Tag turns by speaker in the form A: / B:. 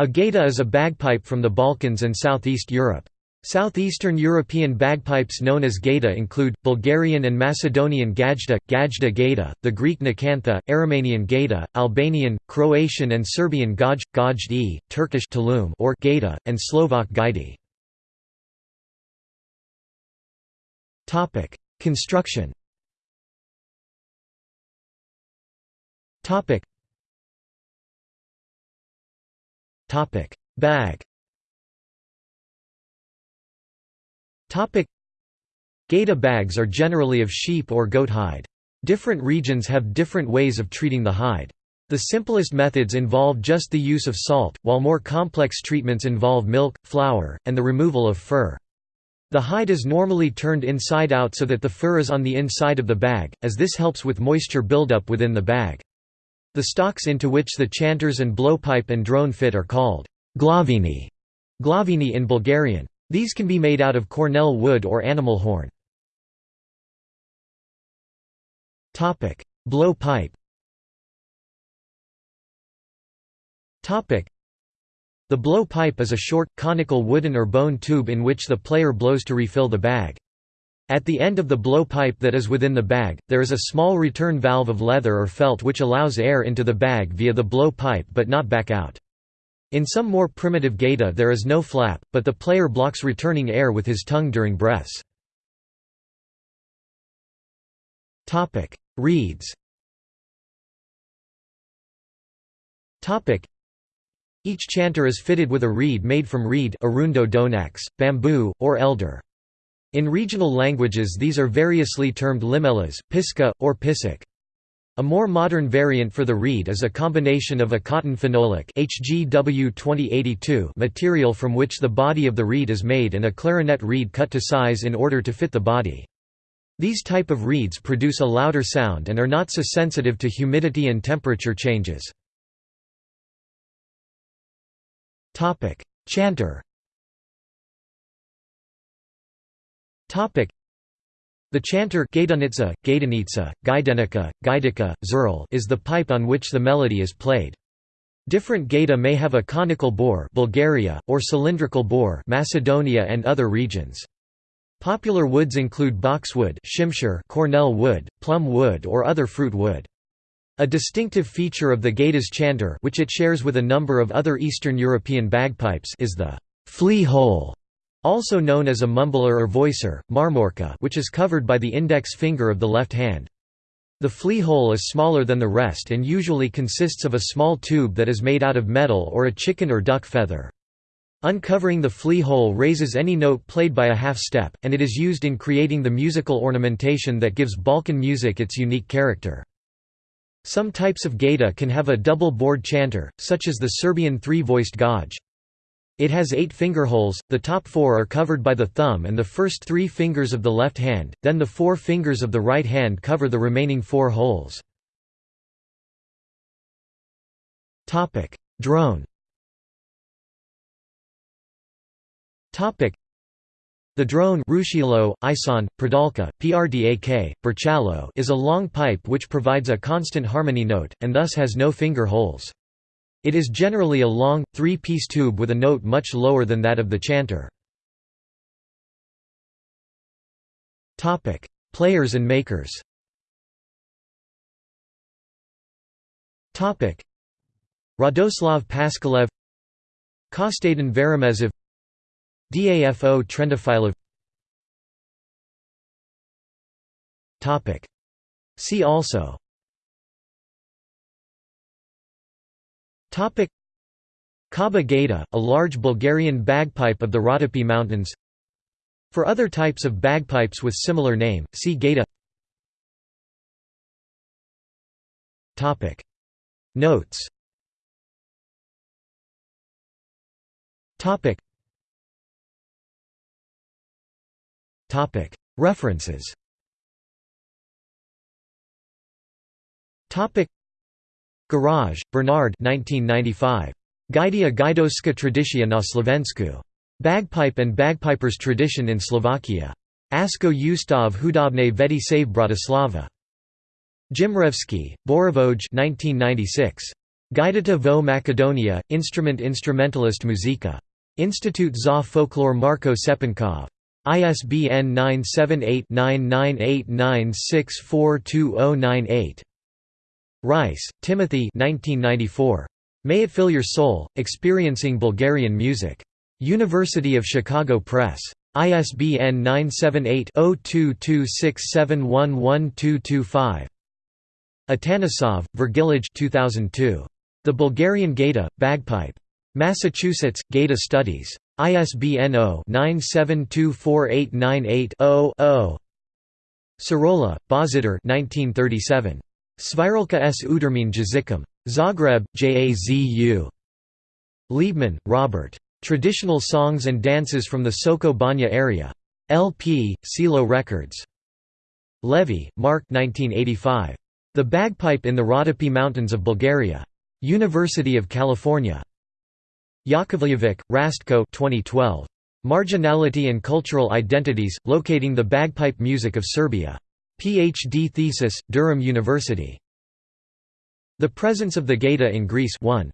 A: A gaita is a bagpipe from the Balkans and southeast Europe. Southeastern European bagpipes known as gaita include, Bulgarian and Macedonian gajda, gajda gaita, the Greek nakantha, Aromanian gaita, Albanian, Croatian and Serbian gaj, gajdi, Turkish tulum or gaita, and Slovak gaidi. Construction Bag Topic: Gaita bags are generally of sheep or goat hide. Different regions have different ways of treating the hide. The simplest methods involve just the use of salt, while more complex treatments involve milk, flour, and the removal of fur. The hide is normally turned inside out so that the fur is on the inside of the bag, as this helps with moisture buildup within the bag. The stocks into which the chanters and blowpipe and drone fit are called glavini, glavini in Bulgarian. These can be made out of cornel wood or animal horn. Blow pipe The blowpipe is a short, conical wooden or bone tube in which the player blows to refill the bag. At the end of the blow pipe that is within the bag, there is a small return valve of leather or felt which allows air into the bag via the blow pipe but not back out. In some more primitive gaita there is no flap, but the player blocks returning air with his tongue during breaths. Reeds Each chanter is fitted with a reed made from reed arundo donax, bamboo, or elder. In regional languages these are variously termed limelas, pisca, or pisik. A more modern variant for the reed is a combination of a cotton phenolic HGW 2082 material from which the body of the reed is made and a clarinet reed cut to size in order to fit the body. These type of reeds produce a louder sound and are not so sensitive to humidity and temperature changes. Chanter the chanter Gaidanica, Gaidanica, Gaidenica, Gaidica, Zurl is the pipe on which the melody is played. Different gaita may have a conical bore Bulgaria, or cylindrical bore Macedonia and other regions. Popular woods include boxwood cornel wood, plum wood or other fruit wood. A distinctive feature of the gaita's chanter which it shares with a number of other Eastern European bagpipes is the flea hole also known as a mumbler or voicer, marmorka which is covered by the index finger of the left hand. The flea hole is smaller than the rest and usually consists of a small tube that is made out of metal or a chicken or duck feather. Uncovering the flea hole raises any note played by a half-step, and it is used in creating the musical ornamentation that gives Balkan music its unique character. Some types of gaita can have a double bored chanter, such as the Serbian three-voiced gaj. It has eight fingerholes, the top four are covered by the thumb and the first three fingers of the left hand, then the four fingers of the right hand cover the remaining four holes. Drone the drone Rushilo, Ison, Pradalka, Prdak, Burchalo is a long pipe which provides a constant harmony note, and thus has no finger holes. It is generally a long, three-piece tube with a note much lower than that of the chanter. Players and makers. Radoslav Paskalev Kostadin Varimezov DAFO Trendafilov See also Kaba gaita, a large Bulgarian bagpipe of the Rhodope Mountains. For other types of bagpipes with similar name, see gaita Notes. References Garage, Bernard 1995. Gaidia Gaidoska Tradicia na Slovensku. Bagpipe and Bagpipers Tradition in Slovakia. Asko Ustav Hudobne Vedi Save Bratislava. Jimrevsky, Borovoj 1996. Gajdita vo Macedonia, Instrument Instrumentalist Muzika. Institute za Folklore Marko Cepenkov. ISBN 978-9989642098. Rice, Timothy 1994. May It Fill Your Soul, Experiencing Bulgarian Music. University of Chicago Press. ISBN 978-0226711225. Atanasov, Virgilij 2002. The Bulgarian Gaida, Bagpipe. Massachusetts, Gaida Studies. ISBN 0-9724898-0-0. Sirola, Božidar 1937. Sviralka s udermin jazikom. Zagreb, JAZU. Liebman, Robert. Traditional Songs and Dances from the Soko Banja area. LP, Silo Records. Levy, Mark 1985. The Bagpipe in the Rhodope Mountains of Bulgaria. University of California. Yakovlevic, Rastko 2012. Marginality and Cultural Identities, Locating the Bagpipe Music of Serbia. PhD thesis, Durham University. The Presence of the Gaida in Greece 1.